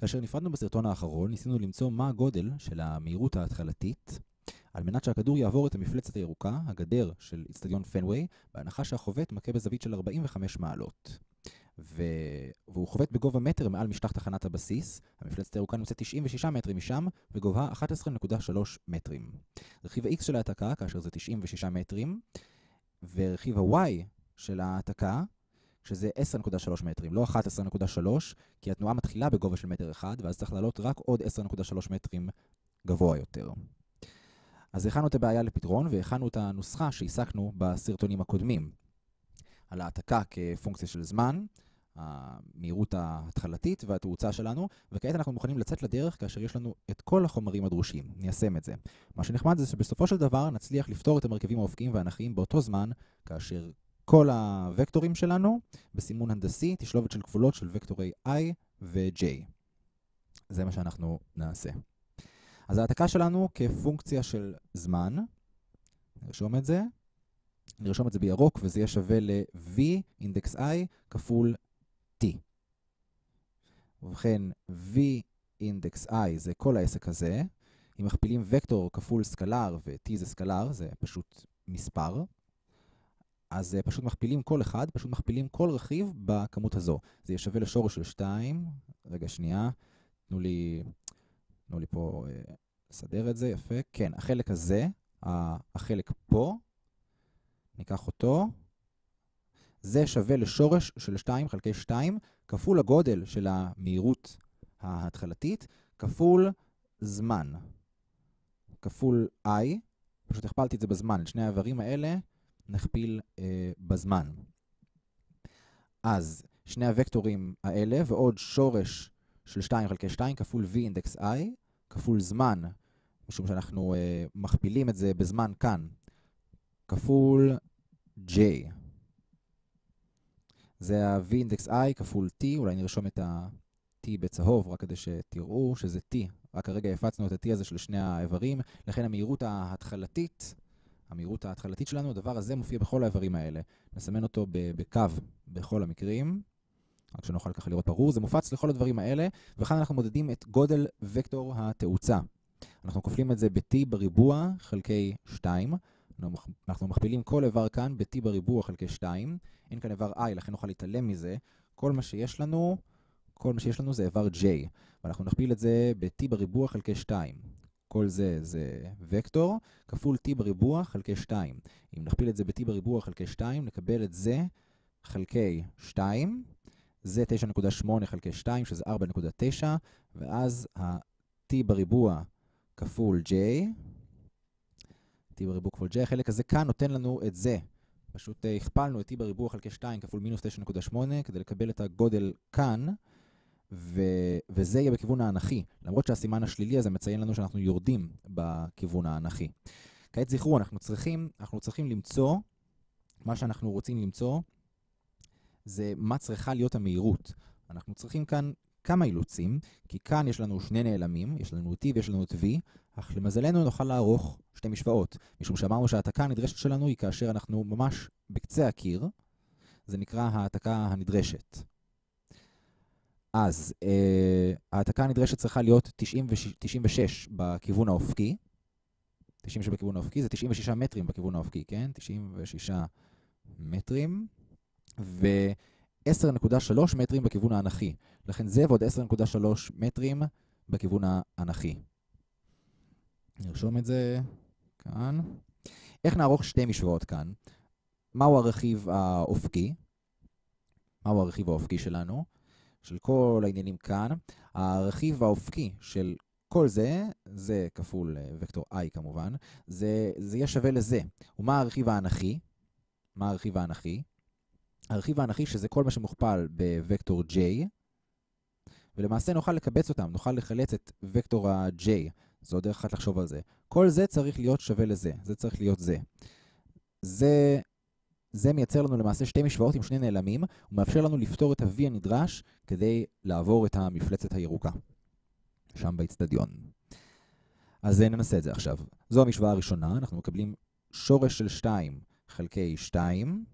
כאשר נפרדנו בסרטון האחרון, ניסינו למצוא מה הגודל של המהירות ההתחלתית על מנת שהכדור יעבור את המפלצת הירוקה, הגדר של אצטדיון פנוויי, בהנחה שהחובט מכה בזווית של 45 מעלות. ו... והוא חובט בגובה מטר מעל משטח תחנת הבסיס, המפלצת הירוקה נמצאת 96 מטרים משם, וגובה 11.3 מטרים. רכיב ה-X של ההעתקה, כאשר זה 96 מטרים, ורכיב ה-Y של ההעתקה, שזה 10.3 מטרים, לא 11.3, כי התנועה מתחילה בגובה של מטר אחד, ואז צריך לעלות רק עוד 10.3 מטרים גבוה יותר. אז הכנו את הבעיה לפתרון, והכנו את הנוסחה שהסקנו בסרטונים הקודמים. על העתקה כפונקציה של זמן, המהירות ההתחלתית והתאוצה שלנו, וכעת אנחנו מוכנים לצאת לדרך כאשר יש לנו את כל החומרים הדרושים. ניישם את זה. מה שנחמד זה שבסופו של דבר נצליח לפתור את המרכיבים האופקיים והאנכיים באותו זמן, כאשר כל הוקטורים שלנו בסימון הנדסי, תשלובת של כפולות של וקטורי i ו-j. זה מה שאנחנו נעשה. אז ההעתקה שלנו כפונקציה של זמן, נרשום את זה, נרשום את זה בירוק וזה יהיה שווה ל-v אינדקס i כפול t. ובכן, v אינדקס i זה כל העסק הזה. אם מכפילים וקטור כפול סקלר ו-t זה סקלר, זה פשוט מספר. אז פשוט מכפילים כל אחד, פשוט מכפילים כל רכיב בכמות הזו. זה יהיה שווה לשורש של 2. רגע, שנייה. תנו לי, תנו לי פה אה, לסדר את זה, יפה. כן, החלק הזה, החלק פה, ניקח אותו. זה שווה לשורש של 2 חלקי 2, כפול הגודל של המהירות ההתחלתית, כפול זמן. כפול i, פשוט הכפלתי את זה בזמן. את שני האיברים האלה נכפיל אה, בזמן. אז שני הוקטורים האלה ועוד שורש של 2 חלקי 2 כפול v אינדקס i, כפול זמן, משום שאנחנו אה, מכפילים את זה בזמן כאן, כפול j. זה ה-v אינדקס i כפול t, אולי נרשום את ה-t בצהוב, רק כדי שתראו שזה t. רק הרגע הפצנו את ה-t הזה של שני האיברים, לכן המהירות ההתחלתית, המהירות ההתחלתית שלנו, הדבר הזה מופיע בכל האיברים האלה. נסמן אותו בקו בכל המקרים, רק שנוכל ככה לראות ברור. זה מופץ לכל הדברים האלה, וכאן אנחנו מודדים את גודל וקטור התאוצה. אנחנו כופלים את זה ב-t בריבוע חלקי 2. אנחנו מכפילים כל איבר כאן ב-t בריבוע חלקי 2. אין כאן איבר i, לכן נוכל להתעלם מזה. כל מה שיש לנו, כל מה שיש לנו זה איבר j. ואנחנו נכפיל את זה ב-t בריבוע חלקי 2. כל זה זה וקטור, כפול t בריבוע חלקי 2. אם נכפיל את זה ב-t בריבוע חלקי 2, נקבל את זה חלקי 2. זה 9.8 חלקי 2, שזה 4.9, ואז ה-t בריבוע כפול j, t בריבוע כפול j, החלק הזה כאן נותן לנו את זה. פשוט הכפלנו את t בריבוע חלקי 2 כפול מינוס 9.8 כדי לקבל את הגודל כאן. וזה יהיה בכיוון האנכי, למרות שהסימן השלילי הזה מציין לנו שאנחנו יורדים בכיוון האנכי. כעת זכרו, אנחנו צריכים, אנחנו צריכים למצוא, מה שאנחנו רוצים למצוא, זה מה צריכה להיות המהירות. אנחנו צריכים כאן כמה אילוצים, כי כאן יש לנו שני נעלמים, יש לנו t ויש לנו את v, אך למזלנו נוכל לערוך שתי משוואות, משום שאמרנו שההעתקה הנדרשת שלנו היא כאשר אנחנו ממש בקצה הקיר, זה נקרא ההעתקה הנדרשת. אז אה, ההעתקה הנדרשת צריכה להיות 96, 96 בכיוון האופקי, 96 בכיוון האופקי, זה 96 מטרים בכיוון האופקי, כן? 96 מטרים. ו-10.3 מטרים בכיוון האנכי. לכן זה ועוד 10.3 מטרים בכיוון האנכי. נרשום את זה כאן. איך נערוך שתי משוואות כאן? מהו הרכיב האופקי? מהו הרכיב האופקי שלנו? של כל העניינים כאן. הרכיב האופקי של כל זה, זה כפול וקטור i כמובן, זה, זה יהיה שווה לזה. ומה הרכיב האנכי? מה הרכיב האנכי? הרכיב האנכי שזה כל מה שמוכפל בוקטור j, ולמעשה נוכל לקבץ אותם, נוכל לחלץ את וקטור ה-j. זו דרך אחת לחשוב על זה. כל זה צריך להיות שווה לזה, זה צריך להיות זה. זה, זה מייצר לנו למעשה שתי משוואות עם שני נעלמים, ומאפשר לנו לפתור את ה-v הנדרש כדי לעבור את המפלצת הירוקה, שם באצטדיון. אז ננסה את זה עכשיו. זו המשוואה הראשונה, אנחנו מקבלים שורש של 2 חלקי 2,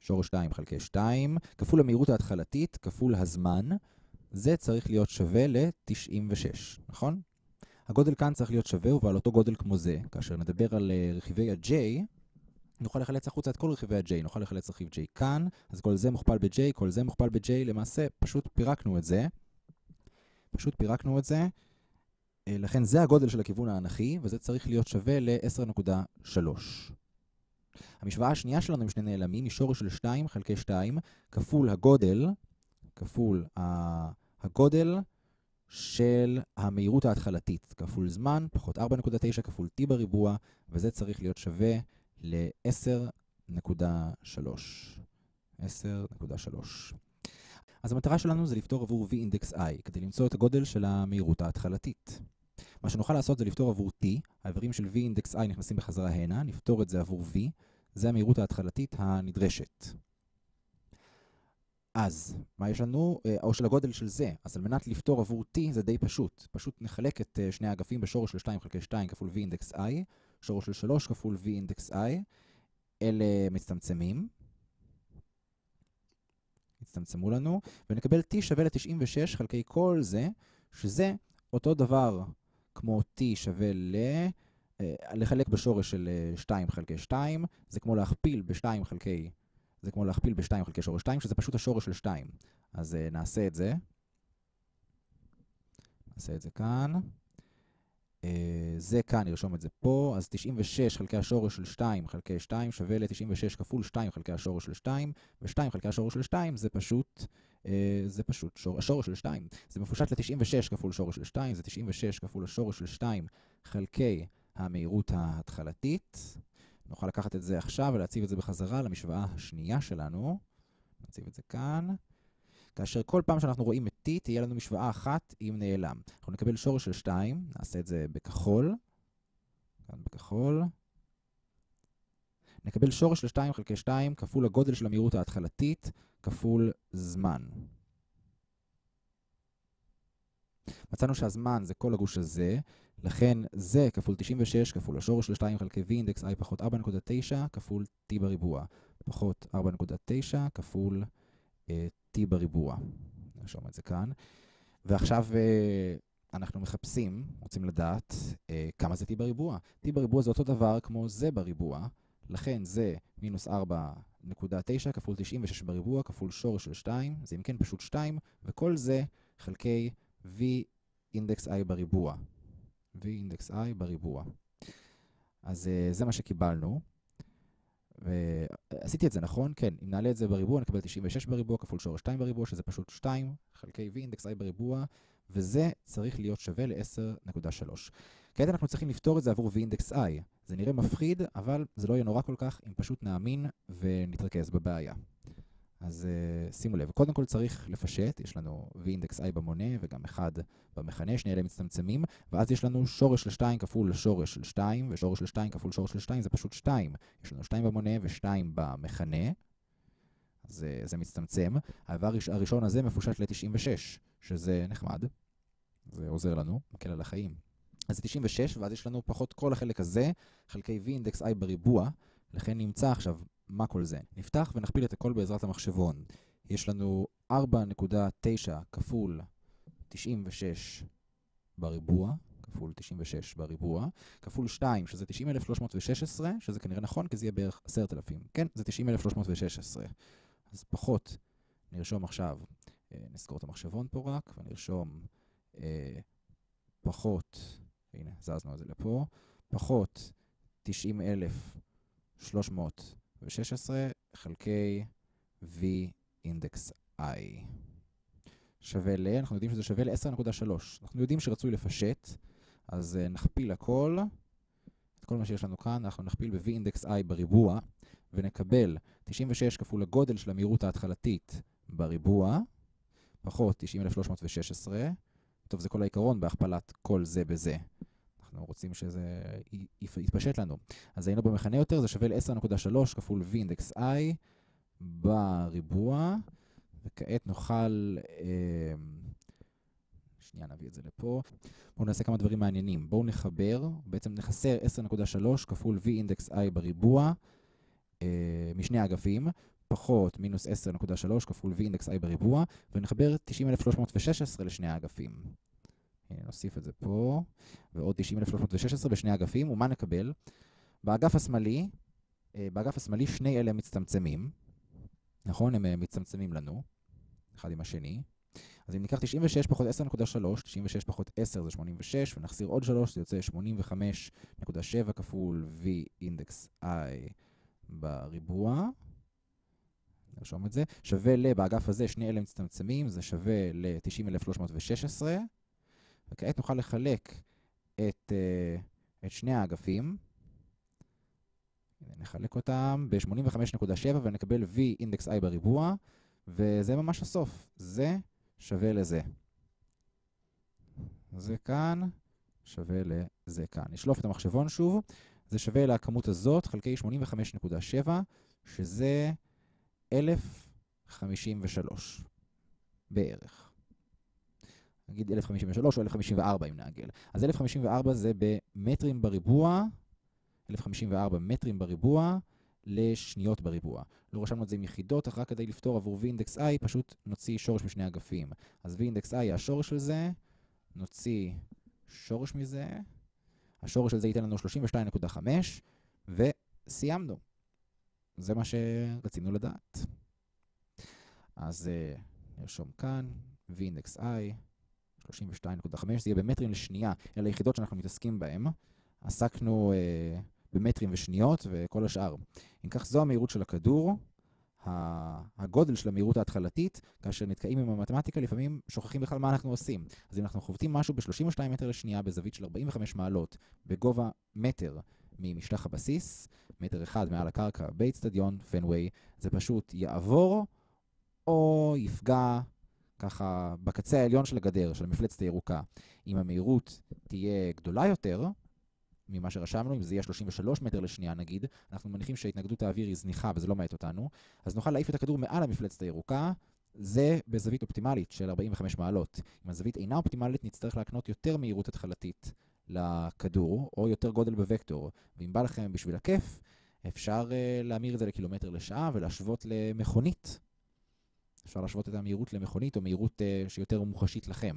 שורש 2 חלקי 2, כפול המהירות ההתחלתית, כפול הזמן, זה צריך להיות שווה ל-96, נכון? הגודל כאן צריך להיות שווה ועל אותו גודל כמו זה. כאשר נדבר על uh, רכיבי ה-J, נוכל לחלץ החוצה את כל רכיבי ה-J. נוכל לחלץ רכיב J כאן, אז כל זה מוכפל ב-J, כל זה מוכפל ב-J, למעשה פשוט פירקנו את זה. פשוט פירקנו את זה. Uh, לכן זה הגודל של הכיוון האנכי, וזה צריך להיות שווה ל-10.3. המשוואה השנייה שלנו עם שני נעלמים היא שורש של 2 חלקי 2 כפול הגודל, כפול הגודל של המהירות ההתחלתית, כפול זמן, פחות 4.9 כפול t בריבוע, וזה צריך להיות שווה ל-10.3. 10.3. אז המטרה שלנו זה לפתור עבור v אינדקס i, כדי למצוא את הגודל של המהירות ההתחלתית. מה שנוכל לעשות זה לפתור עבור t, האיברים של v אינדקס i נכנסים בחזרה הנה, נפתור את זה עבור v, זה המהירות ההתחלתית הנדרשת. אז, מה יש לנו? אה, או של הגודל של זה. אז על מנת לפתור עבור t זה די פשוט. פשוט נחלק את אה, שני האגפים בשורש של 2 חלקי 2 כפול v אינדקס i, שורש של 3 כפול v אינדקס i. אלה מצטמצמים. הצטמצמו לנו, ונקבל t שווה ל-96 חלקי כל זה, שזה אותו דבר כמו t שווה ל... אה, לחלק בשורש של 2 חלקי 2, זה כמו להכפיל ב-2 חלקי זה כמו להכפיל ב-2 חלקי שורש 2, שזה פשוט השורש של 2. אז uh, נעשה את זה. נעשה את זה כאן. Uh, זה כאן, נרשום את זה פה. אז 96 חלקי השורש של 2 חלקי 2 שווה ל-96 כפול 2 חלקי השורש של 2, ו-2 חלקי השורש של 2 זה פשוט, uh, זה פשוט שור, השורש של 2. זה מפושט ל-96 כפול שורש של 2, זה 96 כפול השורש של 2 חלקי המהירות ההתחלתית. נוכל לקחת את זה עכשיו ולהציב את זה בחזרה למשוואה השנייה שלנו. נציב את זה כאן. כאשר כל פעם שאנחנו רואים את t, תהיה לנו משוואה אחת עם נעלם. אנחנו נקבל שורש של 2, נעשה את זה בכחול. כאן בכחול. נקבל שורש של 2 חלקי 2 כפול הגודל של המהירות ההתחלתית כפול זמן. מצאנו שהזמן זה כל הגוש הזה, לכן זה כפול 96 כפול השורש של 2 חלקי v אינדקס i פחות 4.9 כפול t בריבוע. פחות 4.9 כפול uh, t בריבוע. נרשום את זה כאן. ועכשיו uh, אנחנו מחפשים, רוצים לדעת uh, כמה זה t בריבוע. t בריבוע זה אותו דבר כמו זה בריבוע, לכן זה מינוס 4.9 כפול 96 בריבוע כפול שורש של 2, זה אם כן פשוט 2, וכל זה חלקי v אינדקס i בריבוע. v אינדקס i בריבוע. אז זה מה שקיבלנו. ועשיתי את זה, נכון? כן, אם נעלה את זה בריבוע, נקבל 96 בריבוע כפול שורש 2 בריבוע, שזה פשוט 2 חלקי v אינדקס i בריבוע, וזה צריך להיות שווה ל-10.3. כעת אנחנו צריכים לפתור את זה עבור v אינדקס i. זה נראה מפחיד, אבל זה לא יהיה נורא כל כך אם פשוט נאמין ונתרכז בבעיה. אז uh, שימו לב, קודם כל צריך לפשט, יש לנו v אינדקס i במונה וגם 1 במכנה, שני אלה מצטמצמים, ואז יש לנו שורש של 2 כפול שורש של 2, ושורש של 2 כפול שורש של 2 זה פשוט 2. יש לנו 2 במונה ו-2 במכנה, אז uh, זה מצטמצם. האיבר הראשון הזה מפושט ל-96, שזה נחמד, זה עוזר לנו, מקל על החיים. אז זה 96, ואז יש לנו פחות כל החלק הזה, חלקי v אינדקס i בריבוע, לכן נמצא עכשיו מה כל זה? נפתח ונכפיל את הכל בעזרת המחשבון. יש לנו 4.9 כפול 96 בריבוע, כפול 96 בריבוע, כפול 2, שזה 90,316, שזה כנראה נכון, כי זה יהיה בערך 10,000. כן, זה 90,316. אז פחות, נרשום עכשיו, אה, נזכור את המחשבון פה רק, ונרשום אה, פחות, הנה, זזנו את זה לפה, פחות 90,316. ו-16 חלקי v אינדקס i. שווה ל, אנחנו יודעים שזה שווה ל-10.3. אנחנו יודעים שרצוי לפשט, אז uh, נכפיל הכל, את כל מה שיש לנו כאן, אנחנו נכפיל ב-v אינדקס i בריבוע, ונקבל 96 כפול הגודל של המהירות ההתחלתית בריבוע, פחות 90,316. טוב, זה כל העיקרון בהכפלת כל זה בזה. אנחנו רוצים שזה יתפשט לנו. אז היינו במכנה יותר, זה שווה ל-10.3 כפול v אינדקס i בריבוע, וכעת נוכל... אה, שנייה, נביא את זה לפה. בואו נעשה כמה דברים מעניינים. בואו נחבר, בעצם נחסר 10.3 כפול v אינדקס i בריבוע אה, משני אגפים, פחות מינוס 10.3 כפול v אינדקס i בריבוע, ונחבר 90,316 לשני האגפים. הנה, נוסיף את זה פה, ועוד 90,316 בשני האגפים, ומה נקבל? באגף השמאלי, אה, באגף השמאלי שני אלה מצטמצמים, נכון? הם אה, מצטמצמים לנו, אחד עם השני. אז אם ניקח 96 פחות 10.3, 96 פחות 10 זה 86, ונחזיר עוד 3, זה יוצא 85.7 כפול v אינדקס i בריבוע. נרשום את זה. שווה ל, באגף הזה, שני אלה מצטמצמים, זה שווה ל-90,316. וכעת נוכל לחלק את, uh, את שני האגפים. נחלק אותם ב-85.7 ונקבל v אינדקס i בריבוע, וזה ממש הסוף. זה שווה לזה. זה כאן שווה לזה כאן. נשלוף את המחשבון שוב. זה שווה לכמות הזאת חלקי 85.7, שזה 1053 בערך. נגיד 1053 או 1054 אם נעגל. אז 1054 זה במטרים בריבוע, 1054 מטרים בריבוע לשניות בריבוע. לא רשמנו את זה עם יחידות, אך רק כדי לפתור עבור v אינדקס i, פשוט נוציא שורש משני אגפים. אז v אינדקס i השורש של זה, נוציא שורש מזה, השורש של זה ייתן לנו 32.5, וסיימנו. זה מה שרצינו לדעת. אז uh, נרשום כאן, v אינדקס i, 32.5, זה יהיה במטרים לשנייה, אלה היחידות שאנחנו מתעסקים בהן. עסקנו uh, במטרים ושניות וכל השאר. אם כך, זו המהירות של הכדור, הגודל של המהירות ההתחלתית, כאשר נתקעים עם המתמטיקה, לפעמים שוכחים בכלל מה אנחנו עושים. אז אם אנחנו חובטים משהו ב-32 מטר לשנייה בזווית של 45 מעלות, בגובה מטר ממשטח הבסיס, מטר אחד מעל הקרקע באיצטדיון, פנוויי, זה פשוט יעבור או יפגע ככה בקצה העליון של הגדר, של המפלצת הירוקה. אם המהירות תהיה גדולה יותר, ממה שרשמנו, אם זה יהיה 33 מטר לשנייה נגיד, אנחנו מניחים שהתנגדות האוויר היא זניחה וזה לא מעט אותנו, אז נוכל להעיף את הכדור מעל המפלצת הירוקה, זה בזווית אופטימלית של 45 מעלות. אם הזווית אינה אופטימלית, נצטרך להקנות יותר מהירות התחלתית לכדור, או יותר גודל בוקטור. ואם בא לכם בשביל הכיף, אפשר uh, להמיר את זה לקילומטר לשעה ולהשוות למכונית. אפשר להשוות את המהירות למכונית, או מהירות uh, שיותר מוחשית לכם.